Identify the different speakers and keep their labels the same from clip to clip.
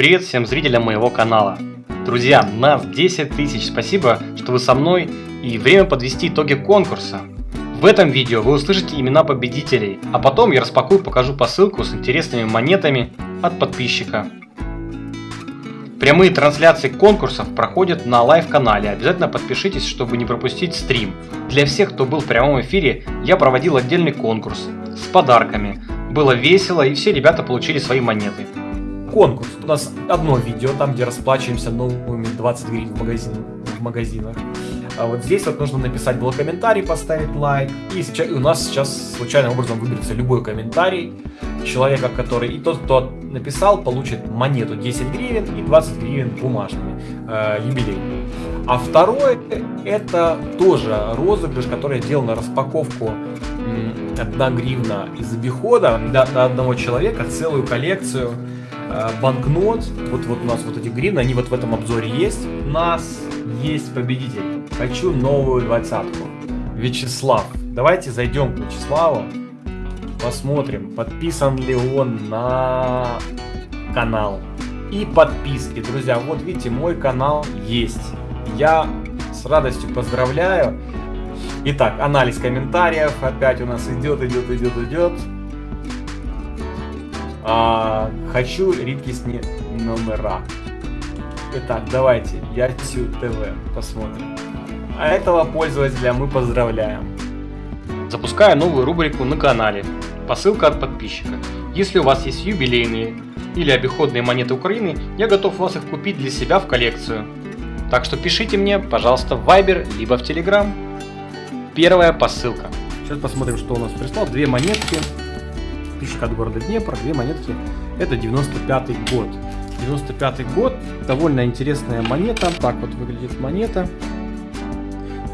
Speaker 1: Привет всем зрителям моего канала. Друзья, нас 10 тысяч, спасибо, что вы со мной и время подвести итоги конкурса. В этом видео вы услышите имена победителей, а потом я распакую и покажу посылку с интересными монетами от подписчика. Прямые трансляции конкурсов проходят на live канале, обязательно подпишитесь, чтобы не пропустить стрим. Для всех, кто был в прямом эфире, я проводил отдельный конкурс с подарками. Было весело и все ребята получили свои монеты.
Speaker 2: Конкурс. У нас одно видео, там где расплачиваемся новыми 20 гривен в, магазин, в магазинах. А вот здесь вот нужно написать был комментарий, поставить лайк. И сейчас, у нас сейчас случайным образом выберется любой комментарий человека, который... И тот, кто написал, получит монету 10 гривен и 20 гривен бумажными, э, юбилейными. А второе, это тоже розыгрыш, который я делал на распаковку 1 гривна из обихода на, на одного человека, целую коллекцию банкнот. Вот, вот у нас вот эти гривны, они вот в этом обзоре есть. У нас есть победитель. Хочу новую двадцатку. Вячеслав. Давайте зайдем к Вячеславу. Посмотрим, подписан ли он на канал. И подписки, друзья. Вот видите, мой канал есть. Я с радостью поздравляю. Итак, анализ комментариев опять у нас идет, идет, идет, идет. А, хочу редкостные номера. Итак, давайте, Ятю ТВ, посмотрим. А этого пользователя мы поздравляем.
Speaker 1: Запускаю новую рубрику на канале. Посылка от подписчика. Если у вас есть юбилейные или обиходные монеты Украины, я готов вас их купить для себя в коллекцию. Так что пишите мне, пожалуйста, в Viber, либо в Telegram. Первая посылка.
Speaker 2: Сейчас посмотрим, что у нас прислал. Две монетки. Подписчик от города Днепр. Две монетки. Это 95 год. 95 год. Довольно интересная монета. Так вот выглядит монета.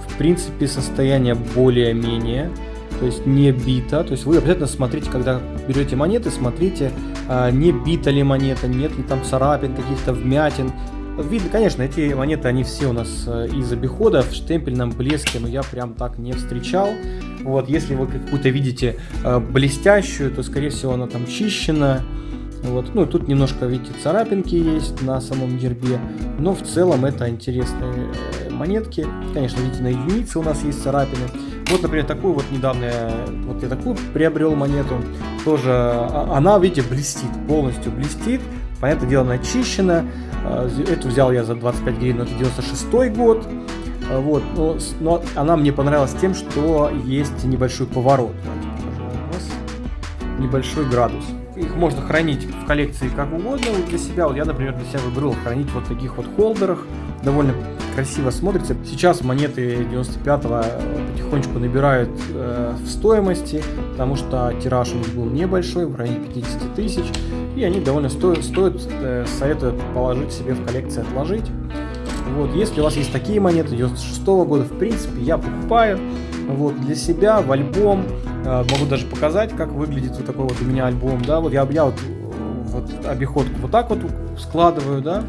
Speaker 2: В принципе, состояние более-менее то есть не бита. То есть вы обязательно смотрите, когда берете монеты, смотрите, а, не бита ли монета, нет ли там царапин, каких-то вмятин. Видно, конечно, эти монеты, они все у нас э, из обихода в штемпельном блеске, но я прям так не встречал. Вот, если вы какую-то видите э, блестящую, то, скорее всего, она там чищена. Вот, ну тут немножко, видите, царапинки есть на самом гербе, но в целом это интересные э, монетки. Конечно, видите, на единице у нас есть царапины. Вот, например, такую вот недавно, вот я такую приобрел монету, тоже, а, она, видите, блестит, полностью блестит, понятное дело, начищена, а, эту взял я за 25 гривен, это 96 год, а, вот, но, но она мне понравилась тем, что есть небольшой поворот, небольшой градус. Их можно хранить в коллекции как угодно для себя. Вот я, например, для себя выбрал хранить вот таких вот холдерах. Довольно красиво смотрится. Сейчас монеты 95-го потихонечку набирают э, в стоимости, потому что тираж у них был небольшой, в районе 50 тысяч. И они довольно стоят, стоят э, советую положить себе в коллекцию, отложить. Вот, если у вас есть такие монеты 96 -го года, в принципе, я покупаю вот, для себя в альбом. Э, могу даже показать, как выглядит вот такой вот у меня альбом. Да, вот я, я вот, вот обиходку вот так вот складываю, да,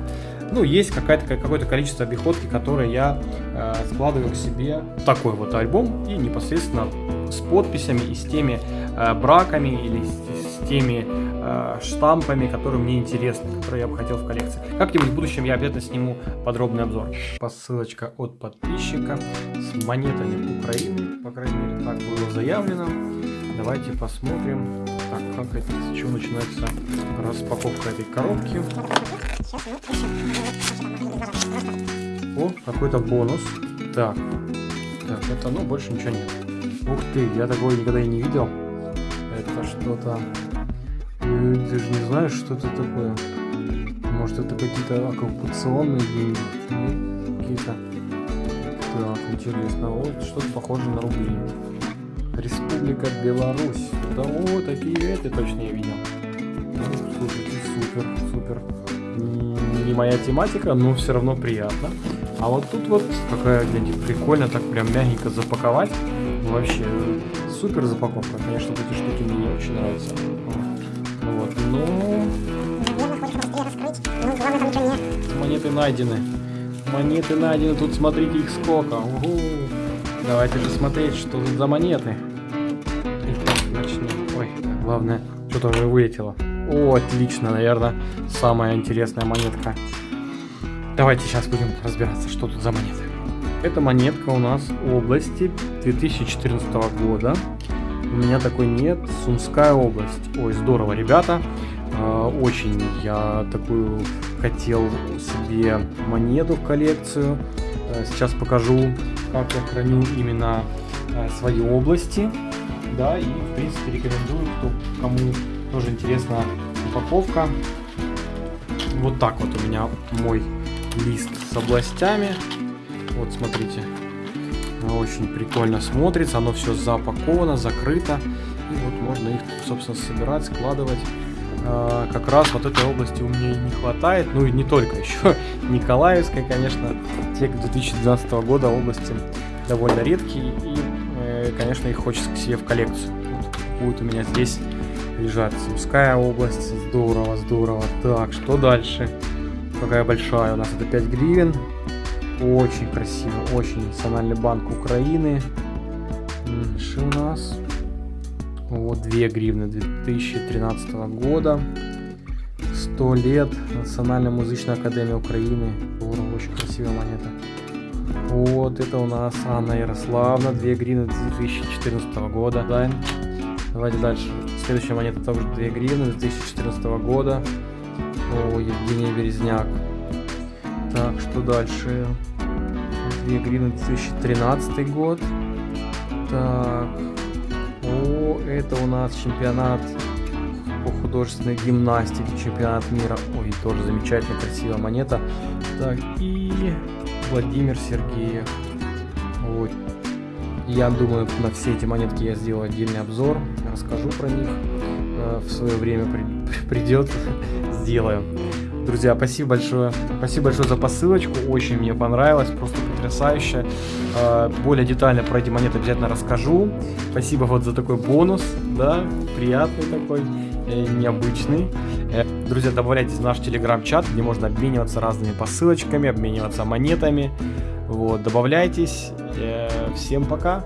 Speaker 2: ну, есть какое-то количество обиходки, которые я э, складываю к себе такой вот альбом и непосредственно с подписями и с теми э, браками или с, с теми э, штампами, которые мне интересны, которые я бы хотел в коллекции. Как-нибудь в будущем я обязательно сниму подробный обзор. Посылочка от подписчика с монетами Украины, по крайней мере так было заявлено. Давайте посмотрим, так, как это, с чего начинается распаковка этой коробки. О, какой-то бонус. Так. Так, это, ну, больше ничего нет. Ух ты, я такого никогда и не видел. Это что-то... Ты же не знаешь, что это такое. Может, это какие-то оккупационные деньги? Какие-то... Так, интересно. Вот что-то похоже на рубли. Республика Беларусь. Да, о, такие это точно я видел. Слушайте, супер, супер не моя тематика, но все равно приятно. А вот тут вот какая, глядите, прикольно так прям мягенько запаковать. Вообще, супер запаковка. Конечно, эти штуки мне не очень нравятся. Вот, но... Монеты найдены. Монеты найдены, тут смотрите их сколько. Угу. Давайте же смотреть, что тут за монеты. Начнем. Ой, главное, что-то уже вылетело. О, отлично, наверное, самая интересная монетка. Давайте сейчас будем разбираться, что тут за монеты. Эта монетка у нас области 2014 года. У меня такой нет. Сумская область. Ой, здорово, ребята. А, очень я такую хотел себе монету в коллекцию. А, сейчас покажу, как я храню именно а, свои области. Да, и в принципе рекомендую, кто, кому тоже интересна упаковка. Вот так вот у меня мой лист с областями. Вот смотрите, очень прикольно смотрится, оно все запаковано, закрыто. И вот можно их, собственно, собирать, складывать. А, как раз вот этой области у меня не хватает, ну и не только, еще Николаевская, конечно, те 2012 года области довольно редкие, и, э, конечно, их хочется к себе в коллекцию. Вот будет у меня здесь лежать Сумская область, здорово, здорово. Так, что дальше? Какая большая у нас, это 5 гривен, очень красиво, очень Национальный банк Украины. Что у нас? Вот 2 гривны 2013 года. 100 лет Национальная музычная академия Украины. Очень красивая монета. Вот это у нас Анна Ярославна, 2 гривны 2014 года. Да. Давайте дальше. Следующая монета тоже 2 гривны 2014 года. О, Евгений Березняк. Так, что дальше? 2 гривны 2013 год. Так. О, это у нас чемпионат по художественной гимнастике, чемпионат мира. Ой, тоже замечательно, красивая монета. Так, и Владимир Сергеев. Вот. Я думаю, на все эти монетки я сделаю отдельный обзор, расскажу про них. Э, в свое время при, придет, сделаю. Друзья, спасибо большое. Спасибо большое за посылочку. Очень мне понравилось. Просто потрясающе. А, более детально про эти монеты обязательно расскажу. Спасибо вот за такой бонус. Да, приятный такой, э, необычный. Э, друзья, добавляйтесь в наш телеграм-чат, где можно обмениваться разными посылочками, обмениваться монетами. Вот, добавляйтесь. Э, всем пока.